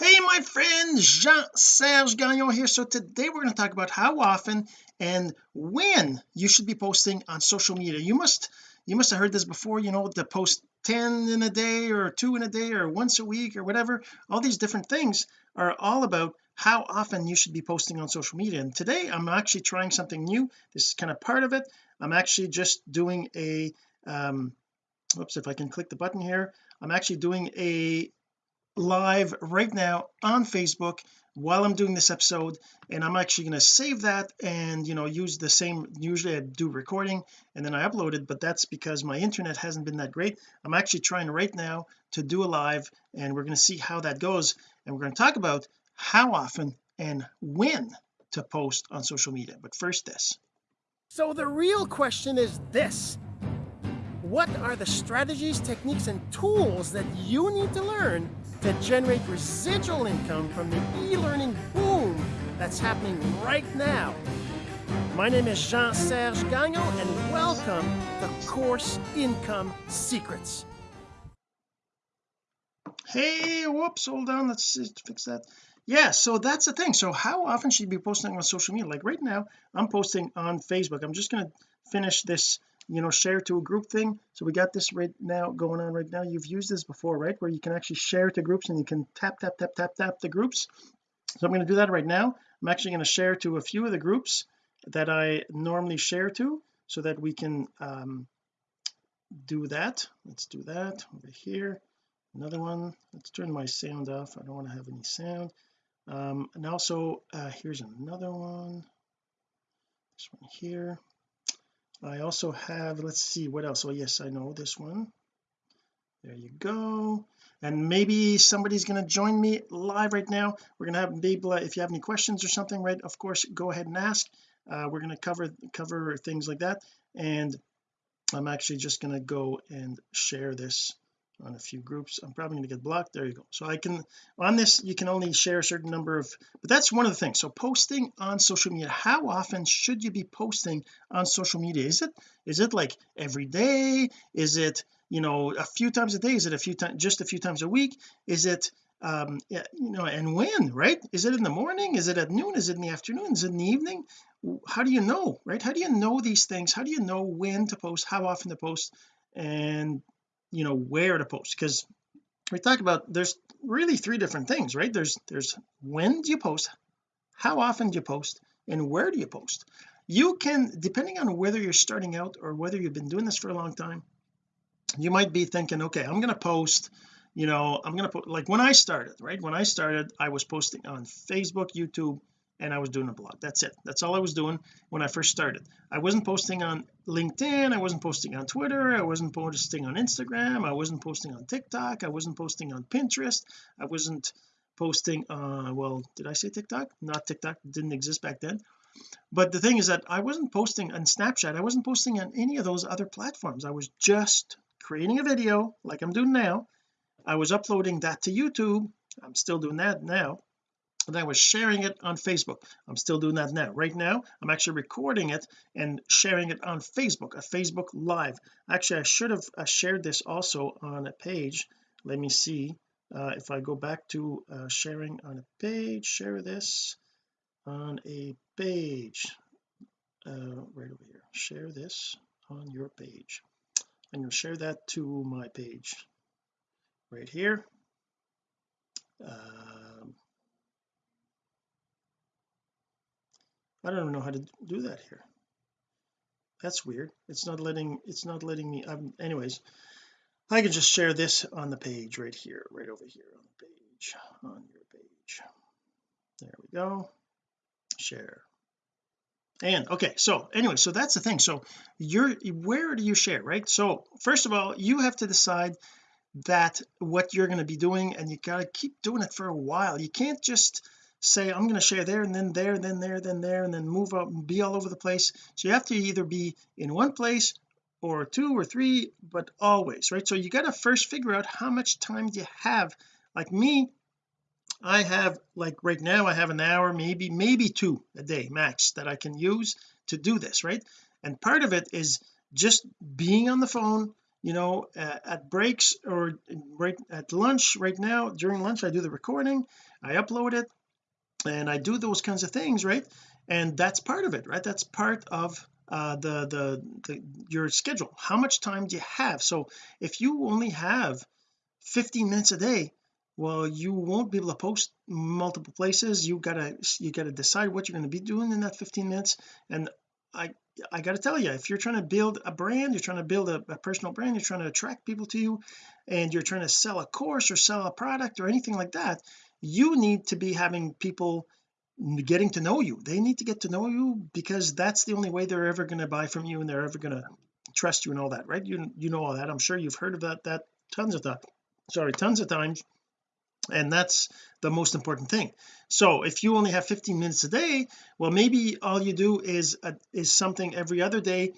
hey my friend Jean-Serge Gagnon here. So today we're going to talk about how often and when you should be posting on social media. You must you must have heard this before you know to post 10 in a day or two in a day or once a week or whatever. All these different things are all about how often you should be posting on social media. And today I'm actually trying something new. This is kind of part of it. I'm actually just doing a um oops if I can click the button here I'm actually doing a live right now on Facebook while I'm doing this episode and I'm actually going to save that and you know use the same usually I do recording and then I upload it but that's because my internet hasn't been that great. I'm actually trying right now to do a live and we're going to see how that goes and we're going to talk about how often and when to post on social media. But first this. So the real question is this. What are the strategies techniques and tools that you need to learn to generate residual income from the e-learning boom that's happening right now. My name is Jean-Serge Gagnon and welcome to Course Income Secrets. Hey, whoops, hold on, let's fix that. Yeah, so that's the thing. So how often should you be posting on social media? Like right now, I'm posting on Facebook. I'm just going to finish this you know share to a group thing. So we got this right now going on right now. You've used this before right? Where you can actually share to groups and you can tap tap tap tap tap the groups. So I'm going to do that right now. I'm actually going to share to a few of the groups that I normally share to so that we can um, do that. Let's do that over here. Another one. Let's turn my sound off. I don't want to have any sound. Um, and also uh, here's another one. This one here I also have let's see what else? Oh yes I know this one. There you go. And maybe somebody's going to join me live right now. We're going to have maybe if you have any questions or something right of course go ahead and ask. Uh, we're going to cover cover things like that. And I'm actually just going to go and share this on a few groups I'm probably going to get blocked. There you go. So I can on this you can only share a certain number of but that's one of the things. So posting on social media how often should you be posting on social media? Is it is it like every day? Is it you know a few times a day? Is it a few times just a few times a week? Is it um you know and when right? Is it in the morning? Is it at noon? Is it in the afternoon? Is it in the evening? How do you know right? How do you know these things? How do you know when to post how often to post? And you know where to post because we talk about there's really three different things right? There's there's when do you post how often do you post and where do you post? You can depending on whether you're starting out or whether you've been doing this for a long time you might be thinking okay I'm going to post you know I'm going to put like when I started right? When I started I was posting on Facebook YouTube and I was doing a blog. That's it. That's all I was doing when I first started. I wasn't posting on LinkedIn. I wasn't posting on Twitter. I wasn't posting on Instagram. I wasn't posting on TikTok. I wasn't posting on Pinterest. I wasn't posting uh well did I say TikTok? Not TikTok. Didn't exist back then. But the thing is that I wasn't posting on Snapchat. I wasn't posting on any of those other platforms. I was just creating a video like I'm doing now. I was uploading that to YouTube. I'm still doing that now I was sharing it on Facebook. I'm still doing that now. Right now I'm actually recording it and sharing it on Facebook a Facebook live. Actually I should have uh, shared this also on a page. Let me see uh, if I go back to uh, sharing on a page share this on a page. Uh, right over here. Share this on your page. I'm going to share that to my page. Right here. Um, I don't even know how to do that here. That's weird. It's not letting it's not letting me um, anyways I can just share this on the page right here right over here on the page on your page. There we go. Share. And okay so anyway so that's the thing. So you're where do you share right? So first of all you have to decide that what you're going to be doing and you got to keep doing it for a while. You can't just say I'm going to share there and then there and then there then there and then move up and be all over the place. So you have to either be in one place or two or three but always right? So you got to first figure out how much time do you have. Like me I have like right now I have an hour maybe maybe two a day max that I can use to do this right? And part of it is just being on the phone you know uh, at breaks or right at lunch right now during lunch I do the recording I upload it and I do those kinds of things right? And that's part of it right? That's part of uh, the, the the your schedule. How much time do you have? So if you only have 15 minutes a day well you won't be able to post multiple places. You gotta you gotta decide what you're going to be doing in that 15 minutes. And I I got to tell you if you're trying to build a brand you're trying to build a, a, personal brand you're trying to attract people to you and you're trying to sell a course or sell a product or anything like that you need to be having people getting to know you. They need to get to know you because that's the only way they're ever going to buy from you and they're ever going to trust you and all that right? You you know all that. I'm sure you've heard about that that tons of that sorry tons of times. And that's the most important thing. So if you only have 15 minutes a day well maybe all you do is a, is something every other day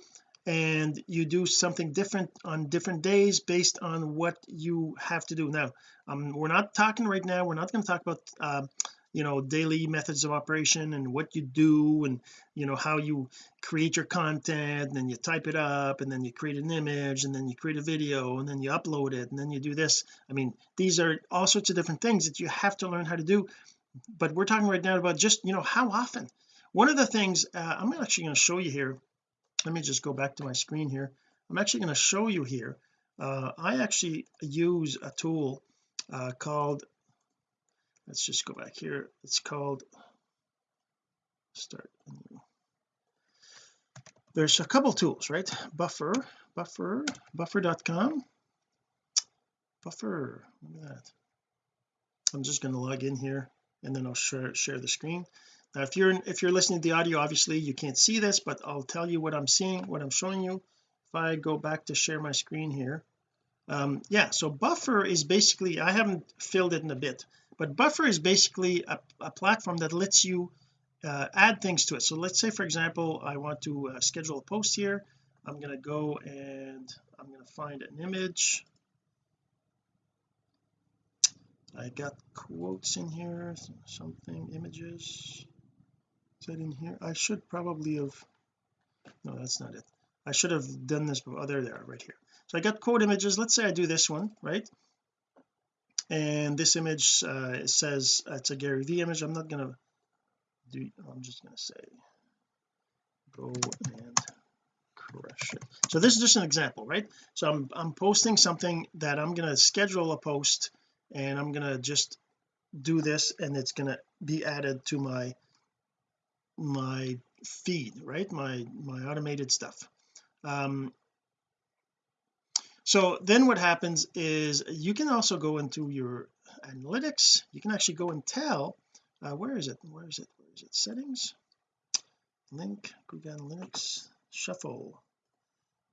and you do something different on different days based on what you have to do. Now um, we're not talking right now. We're not going to talk about uh, you know daily methods of operation and what you do and you know how you create your content. And then you type it up and then you create an image and then you create a video and then you upload it and then you do this. I mean these are all sorts of different things that you have to learn how to do. But we're talking right now about just you know how often. One of the things uh, I'm actually going to show you here. Let me just go back to my screen here. I'm actually going to show you here. Uh, I actually use a tool uh, called let's just go back here. It's called start there's a couple tools right? Buffer buffer buffer.com buffer look at that. I'm just going to log in here and then I'll share share the screen. Now if you're if you're listening to the audio obviously you can't see this but I'll tell you what I'm seeing what I'm showing you. If I go back to share my screen here um yeah so buffer is basically I haven't filled it in a bit but buffer is basically a, a platform that lets you uh, add things to it. So let's say for example I want to uh, schedule a post here. I'm going to go and I'm going to find an image. I got quotes in here something images. Is that in here? I should probably have no that's not it. I should have done this but oh there they are right here so I got quote images. Let's say I do this one right? And this image uh, says it's a Gary V image. I'm not gonna do I'm just gonna say go and crush it. So this is just an example right? So I'm I'm posting something that I'm gonna schedule a post and I'm gonna just do this and it's gonna be added to my my feed right? My my automated stuff. Um so then what happens is you can also go into your analytics. You can actually go and tell uh, where is it? Where is it? Where is it? Settings? Link Google Analytics shuffle.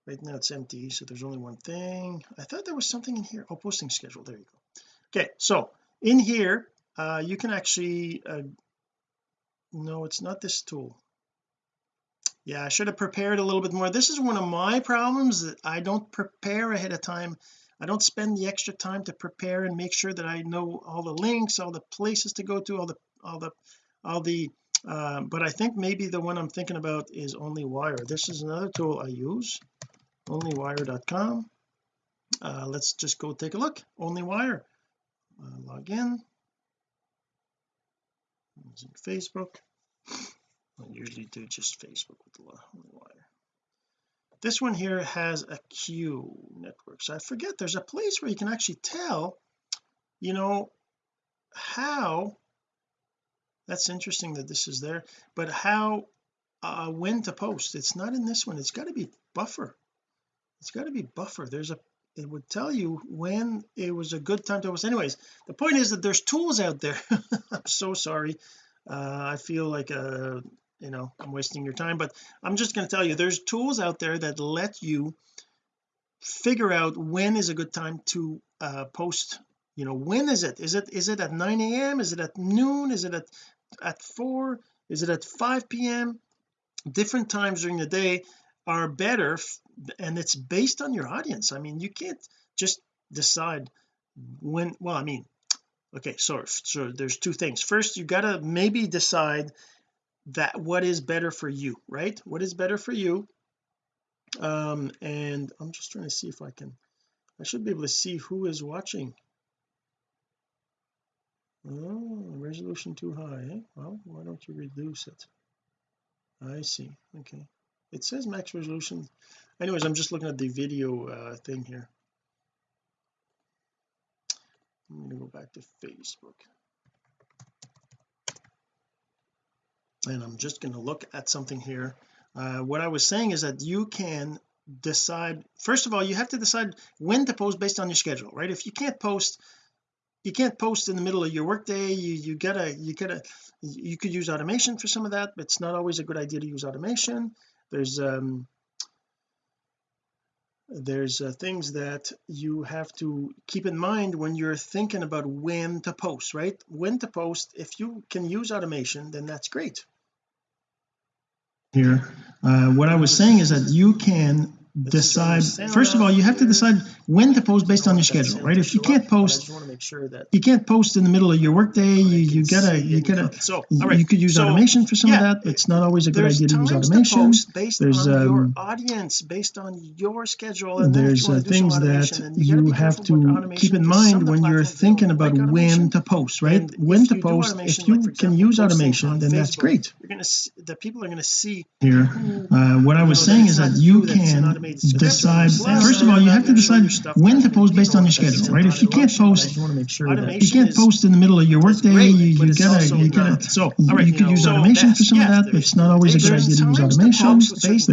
Right now it's empty so there's only one thing. I thought there was something in here. Oh posting schedule. There you go. Okay so in here uh, you can actually uh, no it's not this tool yeah I should have prepared a little bit more. This is one of my problems that I don't prepare ahead of time. I don't spend the extra time to prepare and make sure that I know all the links all the places to go to all the all the all the uh, but I think maybe the one I'm thinking about is OnlyWire. This is another tool I use onlywire.com uh, let's just go take a look. OnlyWire. Uh, log in. Using Facebook I usually do just Facebook with the wire? This one here has a queue network so I forget there's a place where you can actually tell you know how that's interesting that this is there but how uh when to post. It's not in this one. It's got to be buffer. It's got to be buffer. There's a it would tell you when it was a good time to post. Anyways the point is that there's tools out there. I'm so sorry. Uh, I feel like a you know I'm wasting your time but I'm just going to tell you there's tools out there that let you figure out when is a good time to uh, post you know when is it? Is it is it at 9 a.m is it at noon? Is it at at 4 is it at 5 p.m different times during the day are better and it's based on your audience. I mean you can't just decide when well I mean okay so so there's two things. First you got to maybe decide that what is better for you right? What is better for you? Um and I'm just trying to see if I can I should be able to see who is watching. Oh resolution too high eh? well why don't you reduce it? I see okay. It says max resolution. Anyways I'm just looking at the video uh, thing here. I'm going to go back to Facebook and I'm just going to look at something here. Uh, what I was saying is that you can decide first of all you have to decide when to post based on your schedule right? If you can't post you can't post in the middle of your workday you you gotta you gotta you could use automation for some of that but it's not always a good idea to use automation. There's um there's uh, things that you have to keep in mind when you're thinking about when to post right? When to post if you can use automation then that's great here. Uh, what I was saying is that you can decide first of all you have to decide when to post based on your schedule right? If you can't post you can't post in the middle of your workday you you gotta you gotta so you could use automation for some of that. It's not always a good idea to use automation. there's um, audience based on your schedule and there's uh, things that you have to keep in mind when you're thinking about when to post right? when to post if you can use automation then that's great. you're gonna see, the people are going to see here uh, what I was saying is that you can decide first of all you have to decide when to post based on your schedule right? If you can't post you can't post in the middle of your workday you, you gotta you gotta so you could use automation for some of that but it's not always a good idea to use automation.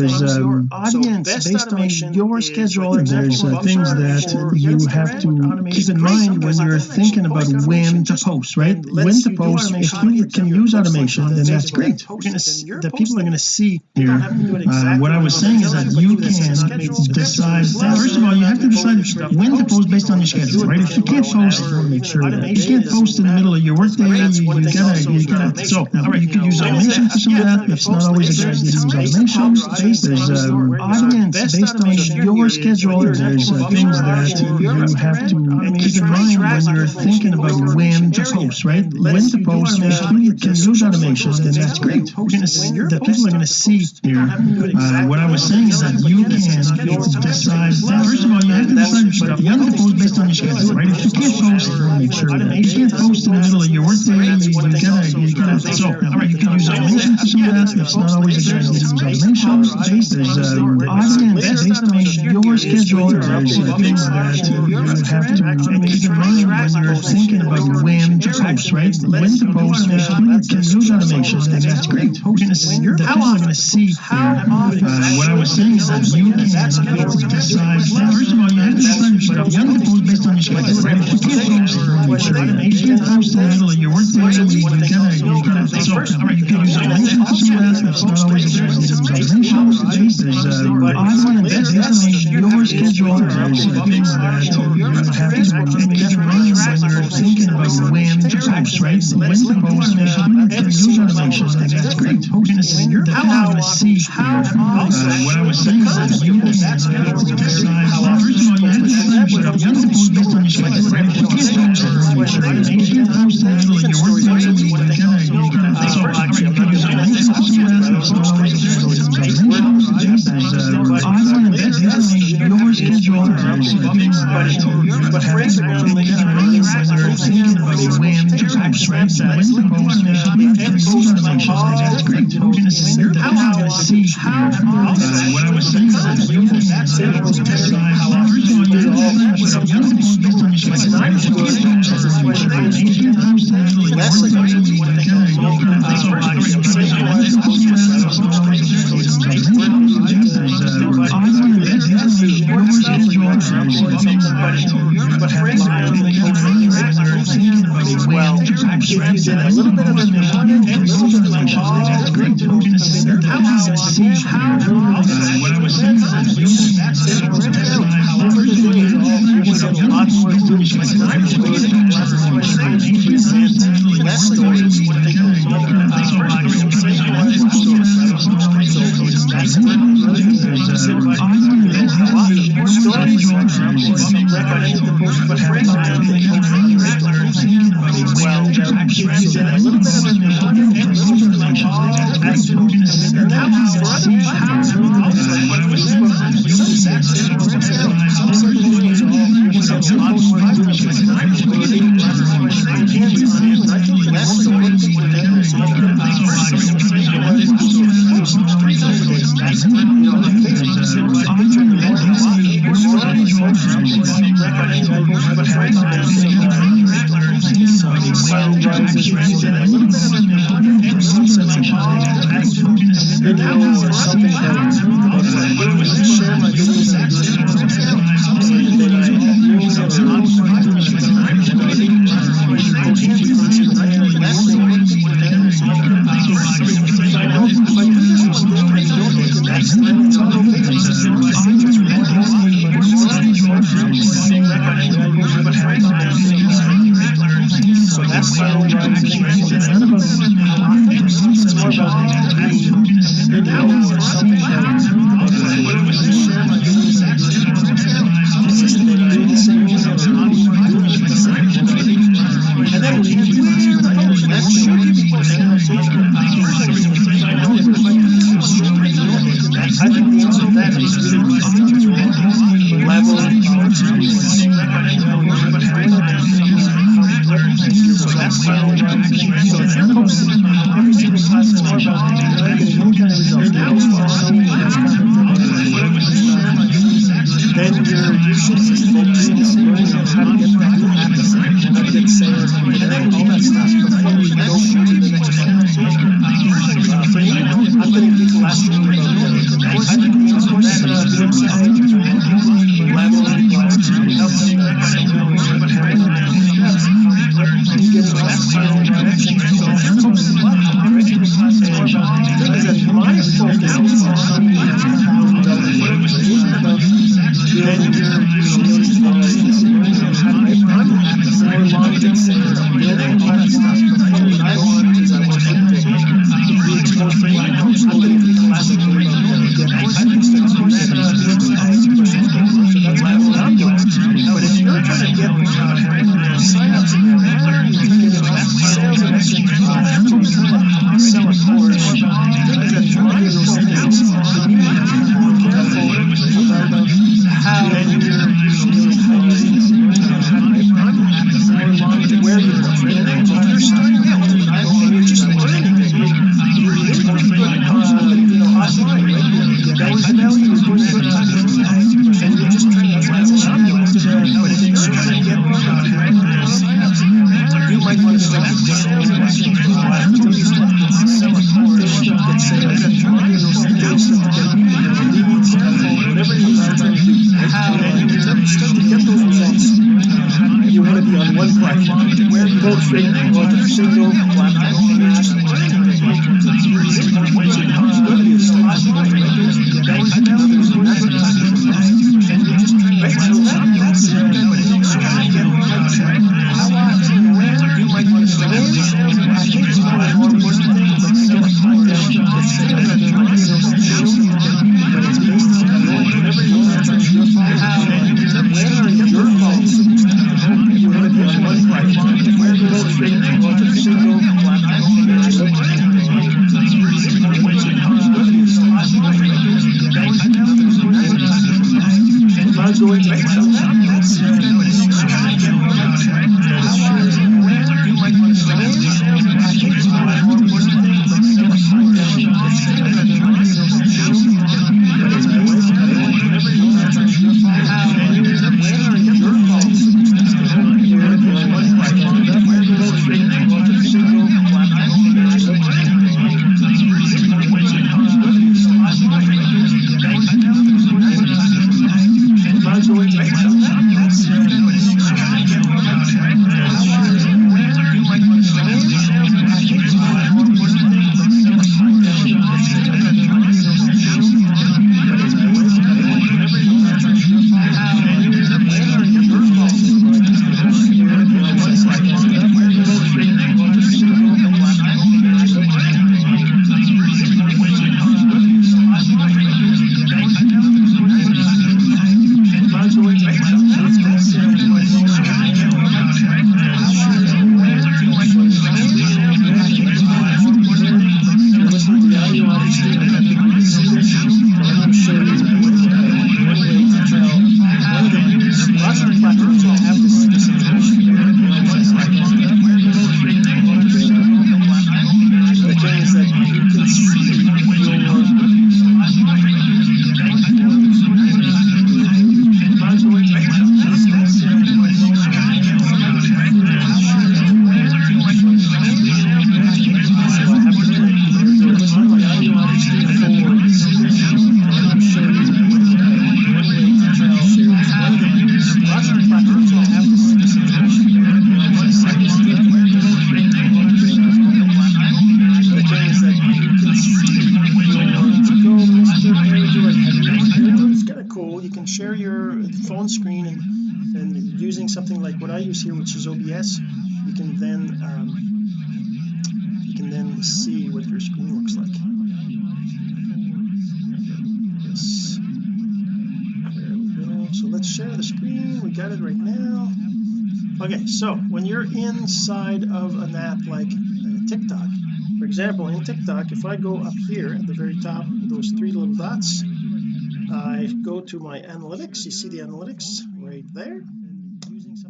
there's um, audience based on your schedule there's uh, things that you have to keep in mind when you're thinking about when to post right? when to post if you can use automation then that's great. the people are going to see here uh, what I was saying is that you can decide first of all you have to decide when to post based on your schedule right if you can't post make sure that you can't post in the middle of your workday you, gotta you gotta so you can use automation for some of that it's not always a good use automation there's um, audience based on your schedule there's uh, things that you have to keep in mind when you're thinking about when to post right when to post if you can use automation then that's great the people are going to see here uh, what I was saying is that you can decide first of all you have to decide you have to post based on your schedule right? If you can't post make sure that you can't post in the middle of your workday you gotta you gotta so you can use automation for some of that it's not always a good idea. to use automation there's um, audience based on your schedule there's uh, things that you have to keep in mind when you're thinking about when to post right? When to post if you can use automation then that's great the people are going to see uh, what I was saying is that you can decide first of all you to decide you have to based on your schedule right? If you can't post you can't post in the middle of your workday you you gotta so you can use automation for some of that it's not always a good idea to use automation there's audience based on your schedule things that you have to mind when you're thinking about when to post right? When to post if you can use automation that's great. People are going to see uh, what I was saying is that you can decide first of all you. have to decide you have to post based on your schedule right if you can't post if you can't post in the middle of your workday you gotta you gotta so you can use automation for some of that it's not always a good idea to use automation there's uh, audience based on your schedule there's things that you have to keep in mind when you're thinking about when post right when to post if you can use automation that's great the people are going to see uh, what I was saying is that you can decide first of all you have to decide you have to post based on your schedule right if you post if you post in the middle of your workday you gotta you gotta so you can use automation for some of that it's not always a good idea to use automation there's uh, audience based on your schedule there's things that you have to keep in mind when you're thinking about when to post right a little bit of automation that's great the people are going to see here uh, what I was saying is that you can decide a lot more less stories well times a post five times a month or eight times a month again I think less is what people are doing so you can post three times a week you know Facebook is a picture in the morning stories recommend I post five times a month so sunrises a you can share your phone screen and and using something like what I use here which is OBS you can then um, you can then see what your screen looks like. Yes. There we go. So let's share the screen. We got it right now. Okay so when you're inside of an app like uh, TikTok for example in TikTok if I go up here at the very top those three little dots I go to my analytics. You see the analytics right there?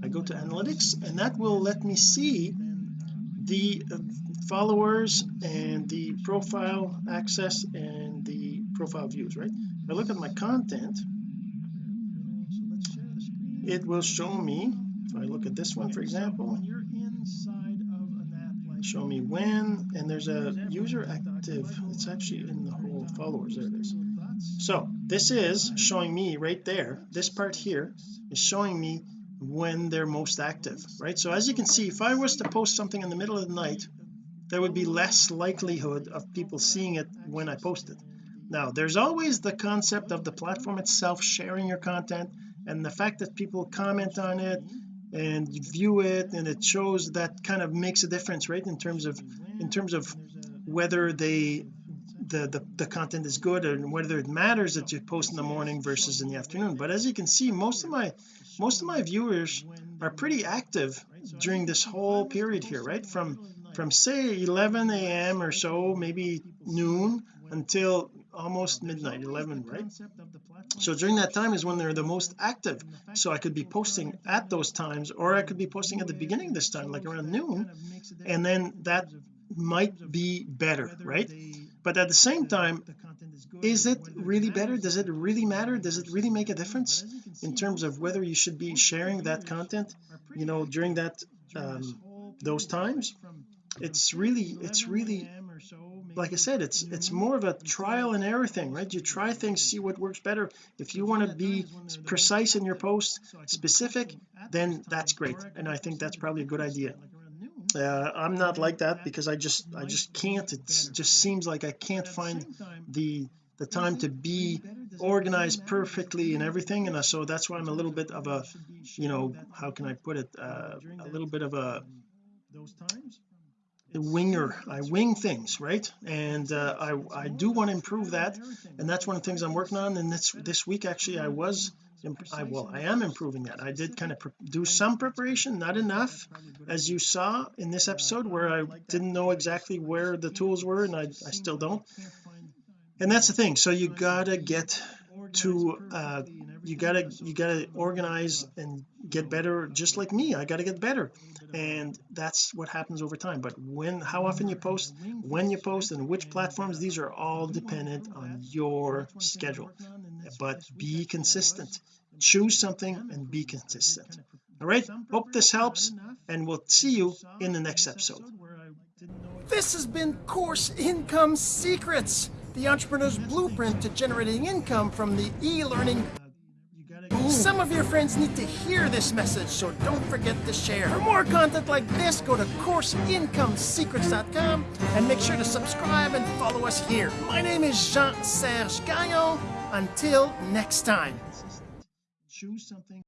I go to analytics and that will let me see the uh, followers and the profile access and the profile views right? If I look at my content it will show me if I look at this one for example show me when and there's a user active. It's actually in the whole followers there it is. So this is showing me right there this part here is showing me when they're most active right? So as you can see if I was to post something in the middle of the night there would be less likelihood of people seeing it when I post it. Now there's always the concept of the platform itself sharing your content and the fact that people comment on it and view it and it shows that kind of makes a difference right in terms of in terms of whether they the, the the content is good and whether it matters that you post in the morning versus in the afternoon. But as you can see most of my most of my viewers are pretty active during this whole period here right? From from say 11 a.m or so maybe noon until almost midnight 11 right? So during that time is when they're the most active. So I could be posting at those times or I could be posting at the beginning of this time like around noon and then that might be better right but at the same time is it really better? Does it really matter? Does it really make a difference in terms of whether you should be sharing that content you know during that um, those times? It's really it's really like I said it's it's more of a trial and error thing right? You try things see what works better. If you want to be precise in your post specific then that's great. And I think that's probably a good idea uh, I'm not like that because I just I just can't. It just seems like I can't find the the time to be organized perfectly and everything. And so that's why I'm a little bit of a you know how can I put it? Uh, a little bit of a those times winger. I wing things right? And uh, I I do want to improve that. And that's one of the things I'm working on. And this this week actually I was I well I am improving that. I did kind of do some preparation not enough as you saw in this episode where I didn't know exactly where the tools were and I, I still don't. and that's the thing. So you gotta get to uh you gotta you gotta organize and get better just like me. I gotta get better. And that's what happens over time. But when how often you post when you post and which platforms these are all dependent on your schedule. but be consistent. Choose something and be consistent. all right? hope this helps and we'll see you in the next episode. This has been Course Income Secrets, the entrepreneur's blueprint to generating income from the e-learning. Some of your friends need to hear this message, so don't forget to share. For more content like this, go to CourseIncomeSecrets.com and make sure to subscribe and follow us here. My name is Jean-Serge Gagnon. Until next time. choose something